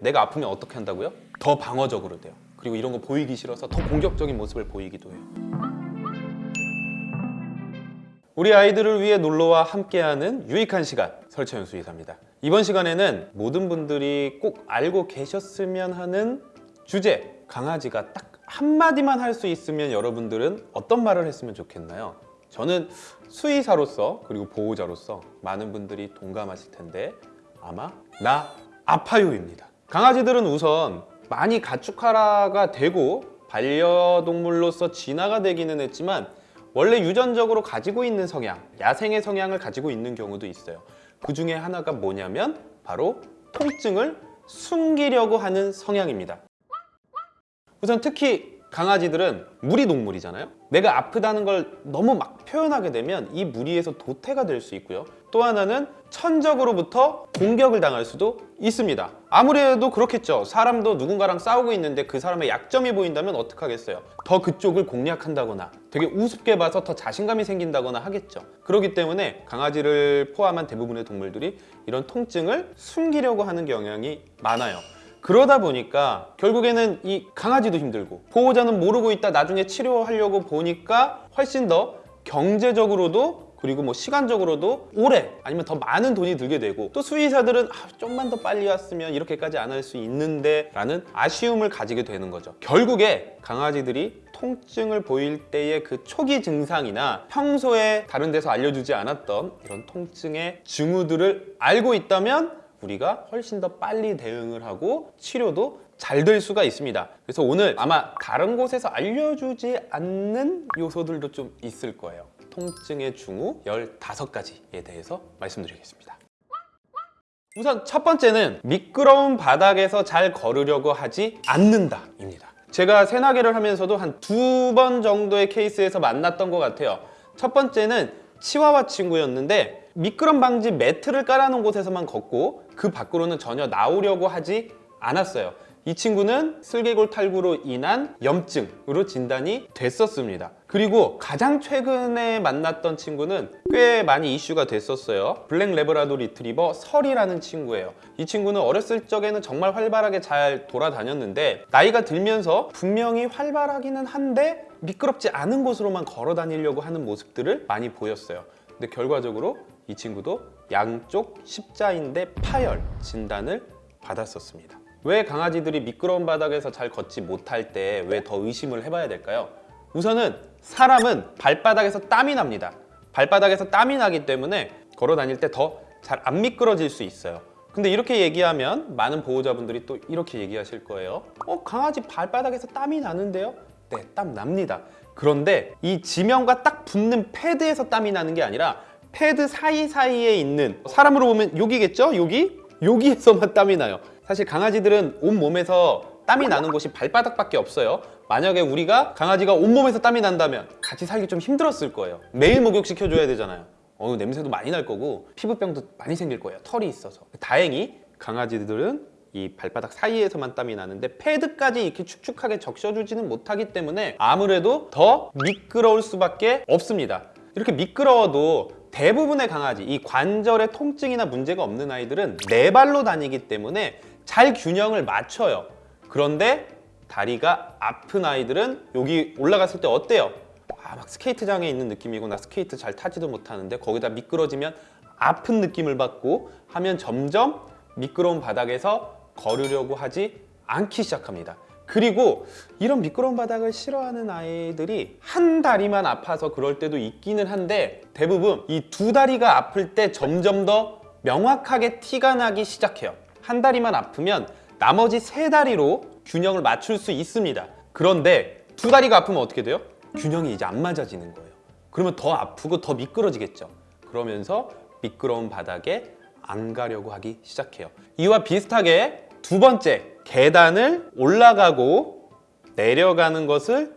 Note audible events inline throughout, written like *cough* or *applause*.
내가 아프면 어떻게 한다고요? 더 방어적으로 돼요. 그리고 이런 거 보이기 싫어서 더 공격적인 모습을 보이기도 해요. 우리 아이들을 위해 놀러와 함께하는 유익한 시간 설채연 수의사입니다. 이번 시간에는 모든 분들이 꼭 알고 계셨으면 하는 주제 강아지가 딱 한마디만 할 수 있으면 여러분들은 어떤 말을 했으면 좋겠나요? 저는 수의사로서 그리고 보호자로서 많은 분들이 동감하실 텐데 아마 나 아파요입니다. 강아지들은 우선 많이 가축화가 되고 반려동물로서 진화가 되기는 했지만 원래 유전적으로 가지고 있는 성향, 야생의 성향을 가지고 있는 경우도 있어요. 그 중에 하나가 뭐냐면 바로 통증을 숨기려고 하는 성향입니다. 우선 특히 강아지들은 무리 동물이잖아요. 내가 아프다는 걸 너무 막 표현하게 되면 이 무리에서 도태가 될 수 있고요. 또 하나는 천적으로부터 공격을 당할 수도 있습니다. 아무래도 그렇겠죠. 사람도 누군가랑 싸우고 있는데 그 사람의 약점이 보인다면 어떡하겠어요. 더 그쪽을 공략한다거나 되게 우습게 봐서 더 자신감이 생긴다거나 하겠죠. 그렇기 때문에 강아지를 포함한 대부분의 동물들이 이런 통증을 숨기려고 하는 경향이 많아요. 그러다 보니까 결국에는 이 강아지도 힘들고 보호자는 모르고 있다 나중에 치료하려고 보니까 훨씬 더 경제적으로도 그리고 뭐 시간적으로도 오래 아니면 더 많은 돈이 들게 되고 또 수의사들은 아, 좀만 더 빨리 왔으면 이렇게까지 안 할 수 있는데 라는 아쉬움을 가지게 되는 거죠. 결국에 강아지들이 통증을 보일 때의 그 초기 증상이나 평소에 다른 데서 알려주지 않았던 이런 통증의 징후들을 알고 있다면 우리가 훨씬 더 빨리 대응을 하고 치료도 잘 될 수가 있습니다. 그래서 오늘 아마 다른 곳에서 알려주지 않는 요소들도 좀 있을 거예요 통증의 징후 15가지에 대해서 말씀드리겠습니다. 우선 첫 번째는 미끄러운 바닥에서 잘 걸으려고 하지 않는다 입니다. 제가 새나개를 하면서도 한 두 번 정도의 케이스에서 만났던 것 같아요. 첫 번째는 치와와 친구였는데 미끄럼 방지 매트를 깔아놓은 곳에서만 걷고 그 밖으로는 전혀 나오려고 하지 않았어요 이 친구는 슬개골 탈구로 인한 염증으로 진단이 됐었습니다. 그리고 가장 최근에 만났던 친구는 꽤 많이 이슈가 됐었어요. black 래브라도 리트리버 설이라는 친구예요. 이 친구는 어렸을 적에는 정말 활발하게 잘 돌아다녔는데 나이가 들면서 분명히 활발하기는 한데 미끄럽지 않은 곳으로만 걸어 다니려고 하는 모습들을 많이 보였어요. 근데 결과적으로 이 친구도 양쪽 십자인대 파열 진단을 받았었습니다 왜 강아지들이 미끄러운 바닥에서 잘 걷지 못할 때 왜 더 의심을 해봐야 될까요? 우선은 사람은 발바닥에서 땀이 납니다 발바닥에서 땀이 나기 때문에 걸어 다닐 때 더 잘 안 미끄러질 수 있어요 근데 이렇게 얘기하면 많은 보호자분들이 또 이렇게 얘기하실 거예요 어 강아지 발바닥에서 땀이 나는데요? 네 땀 납니다 그런데 이 지면과 딱 붙는 패드에서 땀이 나는 게 아니라 패드 사이사이에 있는 사람으로 보면 여기겠죠? 여기? 여기에서만 땀이 나요 사실 강아지들은 온몸에서 땀이 나는 곳이 발바닥밖에 없어요. 만약에 우리가 강아지가 온몸에서 땀이 난다면 같이 살기 좀 힘들었을 거예요. 매일 목욕시켜줘야 되잖아요. 어, 냄새도 많이 날 거고 피부병도 많이 생길 거예요. 털이 있어서. 다행히 강아지들은 이 발바닥 사이에서만 땀이 나는데 패드까지 이렇게 축축하게 적셔주지는 못하기 때문에 아무래도 더 미끄러울 수밖에 없습니다. 이렇게 미끄러워도 대부분의 강아지 이 관절에 통증이나 문제가 없는 아이들은 네 발로 다니기 때문에 잘 균형을 맞춰요. 그런데 다리가 아픈 아이들은 여기 올라갔을 때 어때요? 아, 막 스케이트장에 있는 느낌이고 나 스케이트 잘 타지도 못하는데 거기다 미끄러지면 아픈 느낌을 받고 하면 점점 미끄러운 바닥에서 걸으려고 하지 않기 시작합니다. 그리고 이런 미끄러운 바닥을 싫어하는 아이들이 한 다리만 아파서 그럴 때도 있기는 한데 대부분 이 두 다리가 아플 때 점점 더 명확하게 티가 나기 시작해요 한 다리만 아프면 나머지 세 다리로 균형을 맞출 수 있습니다. 그런데 두 다리가 아프면 어떻게 돼요? 균형이 이제 안 맞아지는 거예요. 그러면 더 아프고 더 미끄러지겠죠. 그러면서 미끄러운 바닥에 안 가려고 하기 시작해요. 이와 비슷하게 두 번째 계단을 올라가고 내려가는 것을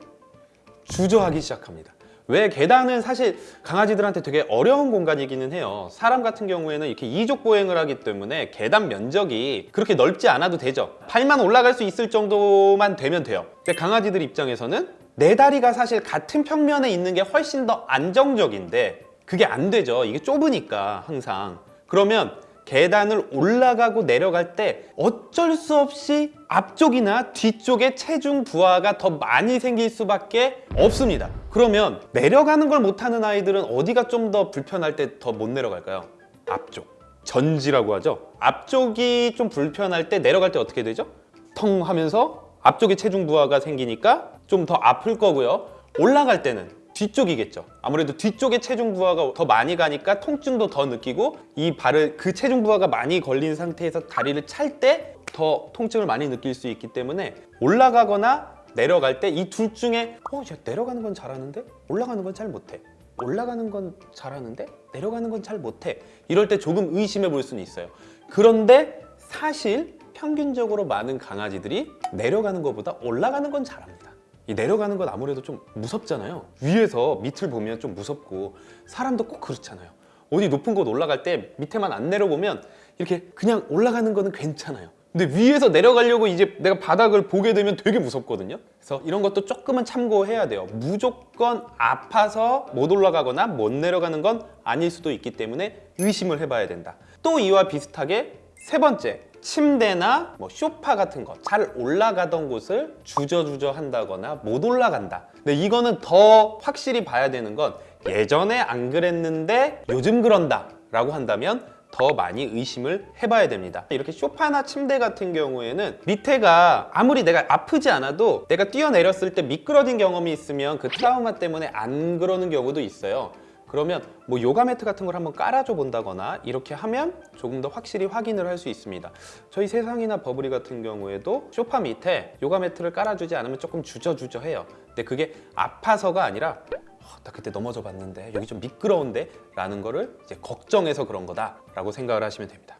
주저하기 시작합니다 왜 계단은 사실 강아지들한테 되게 어려운 공간이기는 해요. 사람 같은 경우에는 이렇게 이족 보행을 하기 때문에 계단 면적이 그렇게 넓지 않아도 되죠. 팔만 올라갈 수 있을 정도만 되면 돼요. 근데 강아지들 입장에서는 네 다리가 사실 같은 평면에 있는 게 훨씬 더 안정적인데 그게 안 되죠. 이게 좁으니까 항상. 그러면 계단을 올라가고 내려갈 때 어쩔 수 없이 앞쪽이나 뒤쪽에 체중 부하가 더 많이 생길 수밖에 없습니다. 그러면 내려가는 걸 못하는 아이들은 어디가 좀 더 불편할 때 더 못 내려갈까요? 앞쪽. 전지라고 하죠. 앞쪽이 좀 불편할 때 내려갈 때 어떻게 되죠? 텅 하면서 앞쪽에 체중 부하가 생기니까 좀 더 아플 거고요. 올라갈 때는 뒤쪽이겠죠. 아무래도 뒤쪽에 체중 부하가 더 많이 가니까 통증도 더 느끼고 이 발을 그 체중 부하가 많이 걸린 상태에서 다리를 찰 때 더 통증을 많이 느낄 수 있기 때문에 올라가거나 내려갈 때 이 둘 중에 어, 야, 내려가는 건 잘하는데 올라가는 건 잘 못해. 올라가는 건 잘하는데 내려가는 건 잘 못해. 이럴 때 조금 의심해 볼 수는 있어요. 그런데 사실 평균적으로 많은 강아지들이 내려가는 것보다 올라가는 건 잘합니다. 이 내려가는 건 아무래도 좀 무섭잖아요. 위에서 밑을 보면 좀 무섭고 사람도 꼭 그렇잖아요. 어디 높은 곳 올라갈 때 밑에만 안 내려보면 이렇게 그냥 올라가는 거는 괜찮아요. 근데 위에서 내려가려고 이제 내가 바닥을 보게 되면 되게 무섭거든요. 그래서 이런 것도 조금은 참고해야 돼요. 무조건 아파서 못 올라가거나 못 내려가는 건 아닐 수도 있기 때문에 의심을 해봐야 된다. 또 이와 비슷하게 세 번째, 침대나 뭐 쇼파 같은 거잘 올라가던 곳을 주저주저 한다거나 못 올라간다. 근데 이거는 더 확실히 봐야 되는 건 예전에 안 그랬는데 요즘 그런다 라고 한다면 더 많이 의심을 해봐야 됩니다. 이렇게 쇼파나 침대 같은 경우에는 밑에가 아무리 내가 아프지 않아도 내가 뛰어내렸을 때 미끄러진 경험이 있으면 그 트라우마 때문에 안 그러는 경우도 있어요. 그러면 뭐 요가 매트 같은 걸 한번 깔아줘 본다거나 이렇게 하면 조금 더 확실히 확인을 할 수 있습니다. 저희 세상이나 버블이 같은 경우에도 소파 밑에 요가 매트를 깔아주지 않으면 조금 주저주저해요. 근데 그게 아파서가 아니라 어, 나 그때 넘어져 봤는데 여기 좀 미끄러운데 라는 거를 이제 걱정해서 그런 거다 라고 생각을 하시면 됩니다.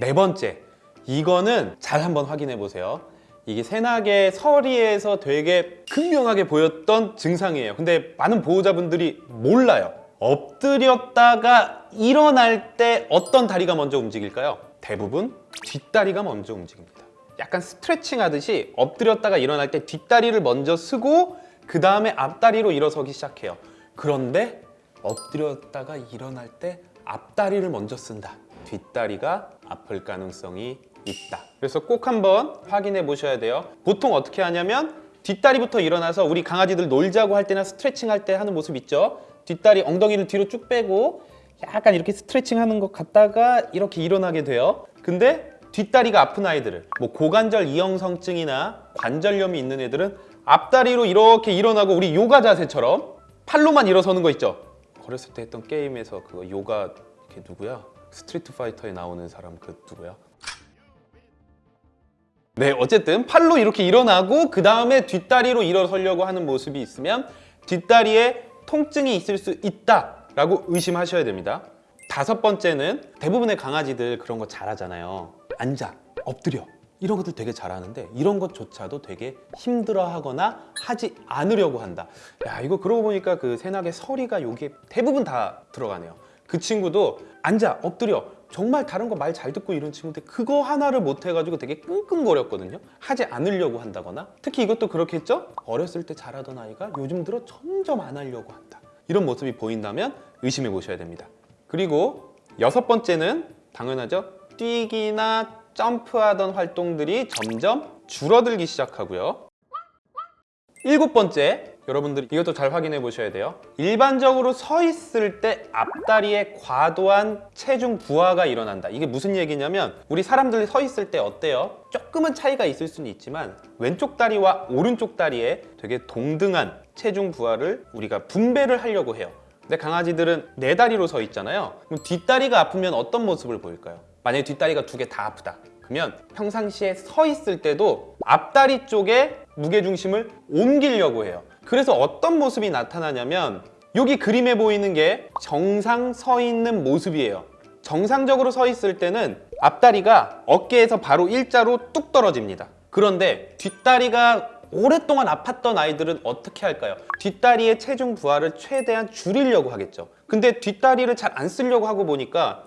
네 번째, 이거는 잘 한번 확인해 보세요. 이게 새나개 서리에서 되게 극명하게 보였던 증상이에요. 근데 많은 보호자분들이 몰라요. 엎드렸다가 일어날 때 어떤 다리가 먼저 움직일까요? 대부분 뒷다리가 먼저 움직입니다. 약간 스트레칭 하듯이 엎드렸다가 일어날 때 뒷다리를 먼저 쓰고 그 다음에 앞다리로 일어서기 시작해요. 그런데 엎드렸다가 일어날 때 앞다리를 먼저 쓴다. 뒷다리가 아플 가능성이 있다. 그래서 꼭 한번 확인해 보셔야 돼요. 보통 어떻게 하냐면 뒷다리부터 일어나서 우리 강아지들 놀자고 할 때나 스트레칭 할 때 하는 모습 있죠? 뒷다리 엉덩이를 뒤로 쭉 빼고 약간 이렇게 스트레칭 하는 것 같다가 이렇게 일어나게 돼요. 근데 뒷다리가 아픈 아이들을 뭐 고관절 이형성증이나 관절염이 있는 애들은 앞다리로 이렇게 일어나고 우리 요가 자세처럼 팔로만 일어서는 거 있죠? 어렸을 때 했던 게임에서 그거 요가 걔 누구야? 스트리트 파이터에 나오는 사람 그 누구야? 네, 어쨌든 팔로 이렇게 일어나고 그 다음에 뒷다리로 일어서려고 하는 모습이 있으면 뒷다리에 통증이 있을 수 있다 라고 의심하셔야 됩니다. 다섯 번째는 대부분의 강아지들 그런 거 잘하잖아요. 앉아, 엎드려. 이런 것들 되게 잘하는데 이런 것조차도 되게 힘들어하거나 하지 않으려고 한다. 야 이거 그러고 보니까 그 새나개 서리가 여기에 대부분 다 들어가네요. 그 친구도 앉아, 엎드려. 정말 다른 거 말 잘 듣고 이런 친구인데 그거 하나를 못 해가지고 되게 끙끙거렸거든요. 하지 않으려고 한다거나 특히 이것도 그렇겠죠? 어렸을 때 잘하던 아이가 요즘 들어 점점 안 하려고 한다. 이런 모습이 보인다면 의심해 보셔야 됩니다. 그리고 여섯 번째는 당연하죠. 뛰기나 점프하던 활동들이 점점 줄어들기 시작하고요. 일곱 번째, 여러분들 이것도 잘 확인해 보셔야 돼요. 일반적으로 서 있을 때 앞다리에 과도한 체중 부하가 일어난다. 이게 무슨 얘기냐면 우리 사람들이 서 있을 때 어때요? 조금은 차이가 있을 수는 있지만 왼쪽 다리와 오른쪽 다리에 되게 동등한 체중 부하를 우리가 분배를 하려고 해요. 근데 강아지들은 네 다리로 서 있잖아요. 그럼 뒷다리가 아프면 어떤 모습을 보일까요? 만약에 뒷다리가 두 개 다 아프다. 그러면 평상시에 서 있을 때도 앞다리 쪽에 무게중심을 옮기려고 해요. 그래서 어떤 모습이 나타나냐면 여기 그림에 보이는 게 정상 서 있는 모습이에요. 정상적으로 서 있을 때는 앞다리가 어깨에서 바로 일자로 뚝 떨어집니다. 그런데 뒷다리가 오랫동안 아팠던 아이들은 어떻게 할까요? 뒷다리의 체중 부하를 최대한 줄이려고 하겠죠. 근데 뒷다리를 잘 안 쓰려고 하고 보니까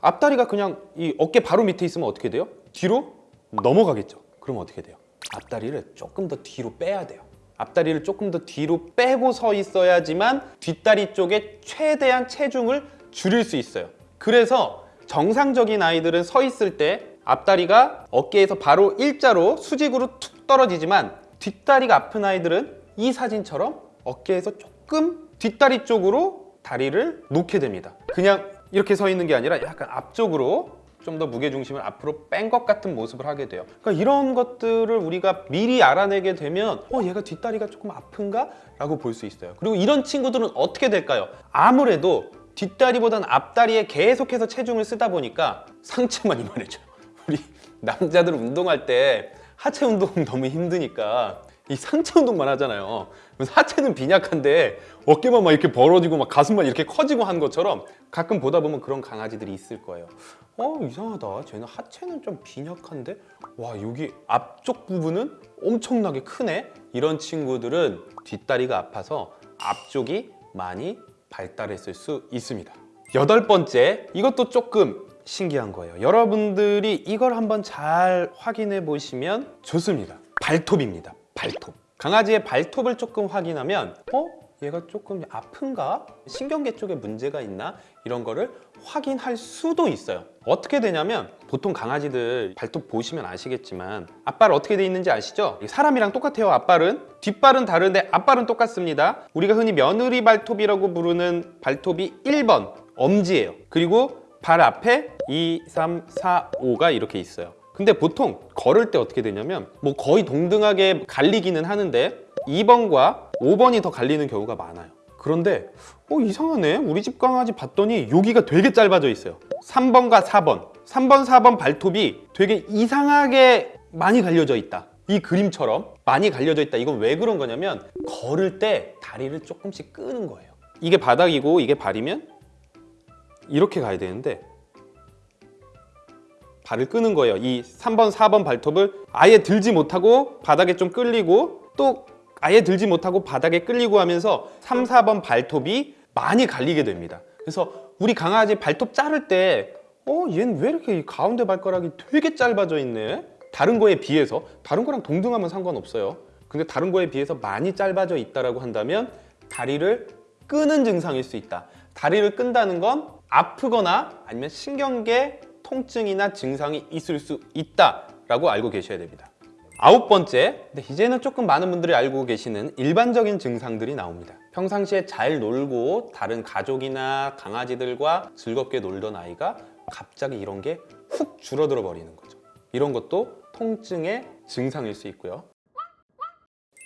앞다리가 그냥 이 어깨 바로 밑에 있으면 어떻게 돼요? 뒤로 넘어가겠죠. 그럼 어떻게 돼요? 앞다리를 조금 더 뒤로 빼야 돼요. 앞다리를 조금 더 뒤로 빼고 서 있어야지만 뒷다리 쪽에 최대한 체중을 줄일 수 있어요. 그래서 정상적인 아이들은 서 있을 때 앞다리가 어깨에서 바로 일자로 수직으로 툭 떨어지지만 뒷다리가 아픈 아이들은 이 사진처럼 어깨에서 조금 뒷다리 쪽으로 다리를 놓게 됩니다. 그냥 이렇게 서 있는 게 아니라 약간 앞쪽으로 좀 더 무게 중심을 앞으로 뺀 것 같은 모습을 하게 돼요. 그러니까 이런 것들을 우리가 미리 알아내게 되면 어 얘가 뒷다리가 조금 아픈가? 라고 볼 수 있어요. 그리고 이런 친구들은 어떻게 될까요? 아무래도 뒷다리보다는 앞다리에 계속해서 체중을 쓰다 보니까 상체만 이만해져요. 우리 남자들 운동할 때 하체 운동 너무 힘드니까 이 상체 운동만 하잖아요. 하체는 빈약한데 어깨만 막 이렇게 벌어지고 막 가슴만 이렇게 커지고 한 것처럼 가끔 보다 보면 그런 강아지들이 있을 거예요. 어 이상하다. 쟤는 하체는 좀 빈약한데 와 여기 앞쪽 부분은 엄청나게 크네. 이런 친구들은 뒷다리가 아파서 앞쪽이 많이 발달했을 수 있습니다. 여덟 번째, 이것도 조금 신기한 거예요. 여러분들이 이걸 한번 잘 확인해 보시면 좋습니다. 발톱입니다. 발톱. 강아지의 발톱을 조금 확인하면 어? 얘가 조금 아픈가? 신경계 쪽에 문제가 있나? 이런 거를 확인할 수도 있어요. 어떻게 되냐면 보통 강아지들 발톱 보시면 아시겠지만 앞발 어떻게 돼 있는지 아시죠? 사람이랑 똑같아요. 앞발은 뒷발은 다른데 앞발은 똑같습니다. 우리가 흔히 며느리 발톱이라고 부르는 발톱이 1번 엄지예요. 그리고 발 앞에 2, 3, 4, 5가 이렇게 있어요. 근데 보통 걸을 때 어떻게 되냐면 뭐 거의 동등하게 갈리기는 하는데 2번과 5번이 더 갈리는 경우가 많아요. 그런데 어 이상하네. 우리 집 강아지 봤더니 여기가 되게 짧아져 있어요. 3번과 4번. 3번, 4번 발톱이 되게 이상하게 많이 갈려져 있다. 이 그림처럼 많이 갈려져 있다. 이건 왜 그런 거냐면 걸을 때 다리를 조금씩 끄는 거예요. 이게 바닥이고 이게 발이면 이렇게 가야 되는데 발을 끄는 거예요. 이 3번, 4번 발톱을 아예 들지 못하고 바닥에 좀 끌리고 또 아예 들지 못하고 바닥에 끌리고 하면서 3, 4번 발톱이 많이 갈리게 됩니다. 그래서 우리 강아지 발톱 자를 때 어, 얘는 왜 이렇게 이 가운데 발가락이 되게 짧아져 있네? 다른 거에 비해서 다른 거랑 동등하면 상관없어요. 근데 다른 거에 비해서 많이 짧아져 있다라고 한다면 다리를 끄는 증상일 수 있다. 다리를 끈다는 건 아프거나 아니면 신경계 통증이나 증상이 있을 수 있다라고 알고 계셔야 됩니다. 아홉 번째, 이제는 조금 많은 분들이 알고 계시는 일반적인 증상들이 나옵니다. 평상시에 잘 놀고 다른 가족이나 강아지들과 즐겁게 놀던 아이가 갑자기 이런 게 훅 줄어들어 버리는 거죠. 이런 것도 통증의 증상일 수 있고요.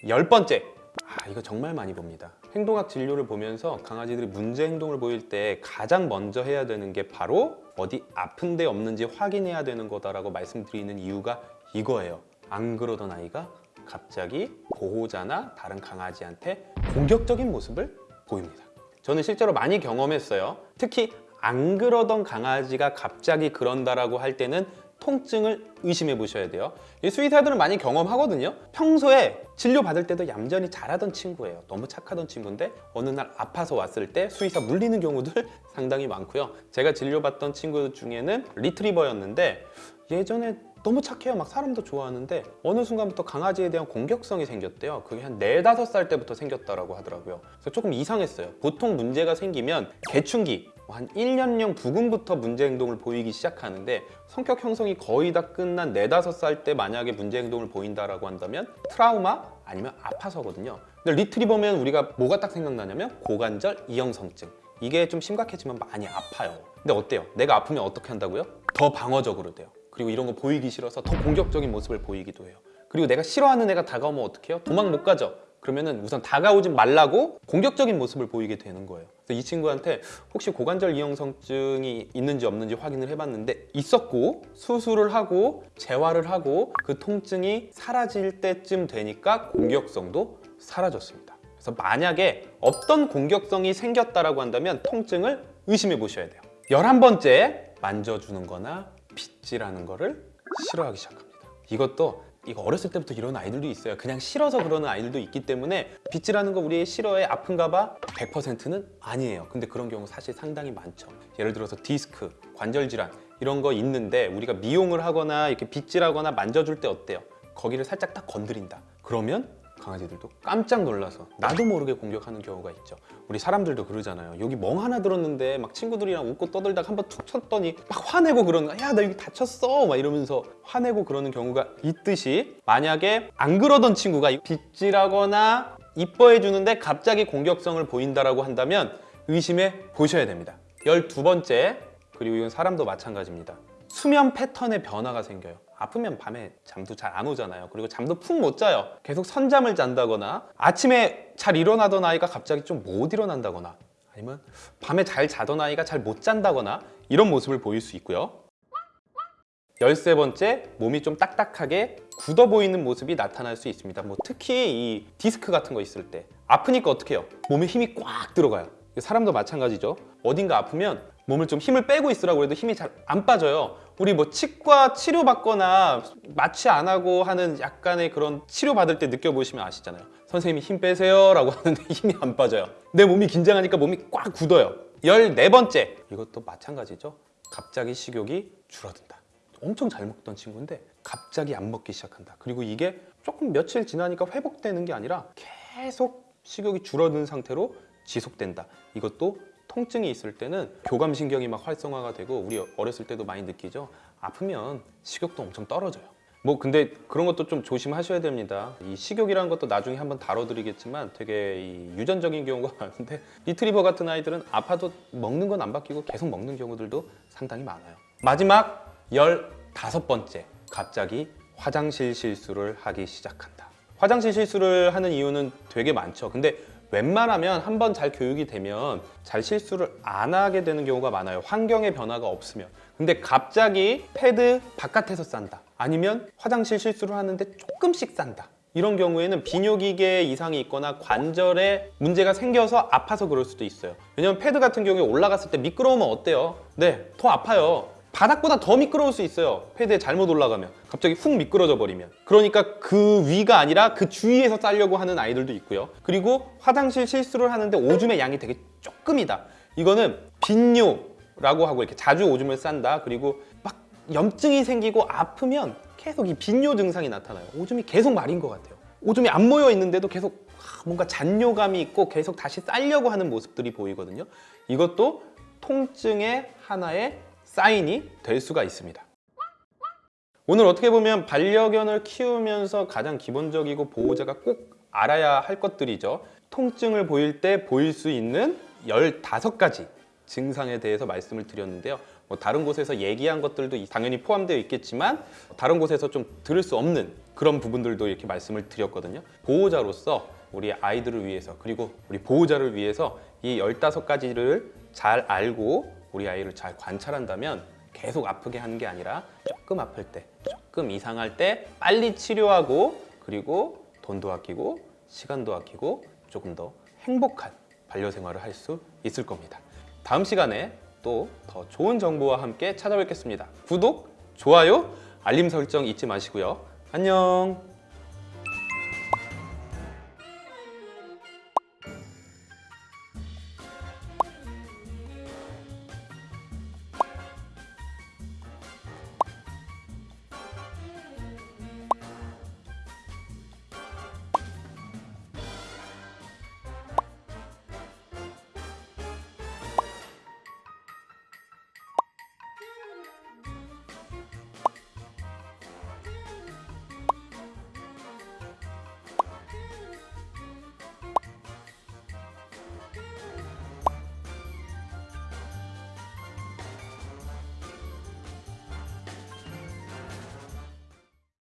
열 번째, 아, 이거 정말 많이 봅니다. 행동학 진료를 보면서 강아지들이 문제 행동을 보일 때 가장 먼저 해야 되는 게 바로 어디 아픈 데 없는지 확인해야 되는 거다라고 말씀드리는 이유가 이거예요. 안 그러던 아이가 갑자기 보호자나 다른 강아지한테 공격적인 모습을 보입니다. 저는 실제로 많이 경험했어요. 특히 안 그러던 강아지가 갑자기 그런다라고 할 때는 통증을 의심해 보셔야 돼요. 이 수의사들은 많이 경험하거든요. 평소에 진료 받을 때도 얌전히 잘하던 친구예요. 너무 착하던 친구인데 어느 날 아파서 왔을 때 수의사 물리는 경우들 *laughs* 상당히 많고요. 제가 진료받던 친구 중에는 리트리버였는데 예전에 너무 착해요. 막 사람도 좋아하는데 어느 순간부터 강아지에 대한 공격성이 생겼대요. 그게 한 네 다섯 살 때부터 생겼다라고 하더라고요. 그래서 조금 이상했어요. 보통 문제가 생기면 개충기 한 1년령 부근부터 문제 행동을 보이기 시작하는데 성격 형성이 거의 다 끝난 네 다섯 살 때 만약에 문제 행동을 보인다라고 한다면 트라우마 아니면 아파서거든요. 근데 리트리버면 우리가 뭐가 딱 생각나냐면 고관절 이형성증. 이게 좀 심각해지면 많이 아파요. 근데 어때요? 내가 아프면 어떻게 한다고요? 더 방어적으로 돼요. 그리고 이런 거 보이기 싫어서 더 공격적인 모습을 보이기도 해요. 그리고 내가 싫어하는 애가 다가오면 어떡해요? 도망 못 가죠. 그러면은 우선 다가오지 말라고 공격적인 모습을 보이게 되는 거예요. 그래서 이 친구한테 혹시 고관절 이형성증이 있는지 없는지 확인을 해봤는데 있었고 수술을 하고 재활을 하고 그 통증이 사라질 때쯤 되니까 공격성도 사라졌습니다. 그래서 만약에 어떤 공격성이 생겼다라고 한다면 통증을 의심해 보셔야 돼요. 열한 번째 만져주는 거나 빗질하는 거를 싫어하기 시작합니다. 이것도 이거 어렸을 때부터 이런 아이들도 있어요. 그냥 싫어서 그러는 아이들도 있기 때문에 빗질하는 거 우리 싫어해 아픈가 봐 100%는 아니에요. 근데 그런 경우 사실 상당히 많죠. 예를 들어서 디스크, 관절 질환 이런 거 있는데 우리가 미용을 하거나 이렇게 빗질하거나 만져줄 때 어때요? 거기를 살짝 딱 건드린다. 그러면 강아지들도 깜짝 놀라서 나도 모르게 공격하는 경우가 있죠. 우리 사람들도 그러잖아요. 여기 멍 하나 들었는데 막 친구들이랑 웃고 떠들다가 한번 툭 쳤더니 막 화내고 그러는. 야, 나 여기 다쳤어. 막 이러면서 화내고 그러는 경우가 있듯이 만약에 안 그러던 친구가 빗질하거나 이뻐해 주는데 갑자기 공격성을 보인다라고 한다면 의심해 보셔야 됩니다. 12번째, 그리고 이건 사람도 마찬가지입니다. 수면 패턴에 변화가 생겨요. 아프면 밤에 잠도 잘 안 오잖아요. 그리고 잠도 푹 못 자요. 계속 선잠을 잔다거나 아침에 잘 일어나던 아이가 갑자기 좀 못 일어난다거나 아니면 밤에 잘 자던 아이가 잘 못 잔다거나 이런 모습을 보일 수 있고요. 열세 번째, 몸이 좀 딱딱하게 굳어 보이는 모습이 나타날 수 있습니다. 뭐 특히 이 디스크 같은 거 있을 때 아프니까 어떻게 해요? 몸에 힘이 꽉 들어가요. 사람도 마찬가지죠. 어딘가 아프면 몸을 좀 힘을 빼고 있으라고 해도 힘이 잘 안 빠져요. 우리 뭐 치과 치료 받거나 마취 안 하고 하는 약간의 그런 치료 받을 때 느껴보시면 아시잖아요. 선생님이 힘 빼세요 라고 *laughs* 하는데 힘이 안 빠져요. 내 몸이 긴장하니까 몸이 꽉 굳어요. 열네 번째, 이것도 마찬가지죠. 갑자기 식욕이 줄어든다. 엄청 잘 먹던 친구인데 갑자기 안 먹기 시작한다. 그리고 이게 조금 며칠 지나니까 회복되는 게 아니라 계속 식욕이 줄어든 상태로 지속된다. 이것도 통증이 있을 때는 교감신경이 막 활성화가 되고 우리 어렸을 때도 많이 느끼죠. 아프면 식욕도 엄청 떨어져요. 뭐 근데 그런 것도 좀 조심하셔야 됩니다. 이 식욕이라는 것도 나중에 한번 다뤄드리겠지만 되게 이 유전적인 경우가 *laughs* 많은데 리트리버 같은 아이들은 아파도 먹는 건 안 바뀌고 계속 먹는 경우들도 상당히 많아요. 마지막 열다섯 번째 갑자기 화장실 실수를 하기 시작한다. 화장실 실수를 하는 이유는 되게 많죠. 근데 웬만하면 한번 잘 교육이 되면 잘 실수를 안 하게 되는 경우가 많아요. 환경의 변화가 없으면. 근데 갑자기 패드 바깥에서 싼다. 아니면 화장실 실수를 하는데 조금씩 싼다. 이런 경우에는 비뇨기계 이상이 있거나 관절에 문제가 생겨서 아파서 그럴 수도 있어요. 왜냐면 패드 같은 경우에 올라갔을 때 미끄러우면 어때요? 네, 더 아파요. 바닥보다 더 미끄러울 수 있어요. 패드에 잘못 올라가면 갑자기 훅 미끄러져 버리면 그러니까 그 위가 아니라 그 주위에서 싸려고 하는 아이들도 있고요. 그리고 화장실 실수를 하는데 오줌의 양이 되게 조금이다. 이거는 빈뇨라고 하고 이렇게 자주 오줌을 싼다. 그리고 막 염증이 생기고 아프면 계속 이 빈뇨 증상이 나타나요. 오줌이 계속 마린 것 같아요. 오줌이 안 모여 있는데도 계속 뭔가 잔뇨감이 있고 계속 다시 싸려고 하는 모습들이 보이거든요. 이것도 통증의 하나의 사인이 될 수가 있습니다. 오늘 어떻게 보면 반려견을 키우면서 가장 기본적이고 보호자가 꼭 알아야 할 것들이죠. 통증을 보일 때 보일 수 있는 15가지 증상에 대해서 말씀을 드렸는데요. 뭐 다른 곳에서 얘기한 것들도 당연히 포함되어 있겠지만 다른 곳에서 좀 들을 수 없는 그런 부분들도 이렇게 말씀을 드렸거든요. 보호자로서 우리 아이들을 위해서 그리고 우리 보호자를 위해서 이 15가지를 잘 알고 우리 아이를 잘 관찰한다면 계속 아프게 하는 게 아니라 조금 아플 때, 조금 이상할 때 빨리 치료하고 그리고 돈도 아끼고 시간도 아끼고 조금 더 행복한 반려 생활을 할 수 있을 겁니다. 다음 시간에 또 더 좋은 정보와 함께 찾아뵙겠습니다. 구독, 좋아요, 알림 설정 잊지 마시고요. 안녕.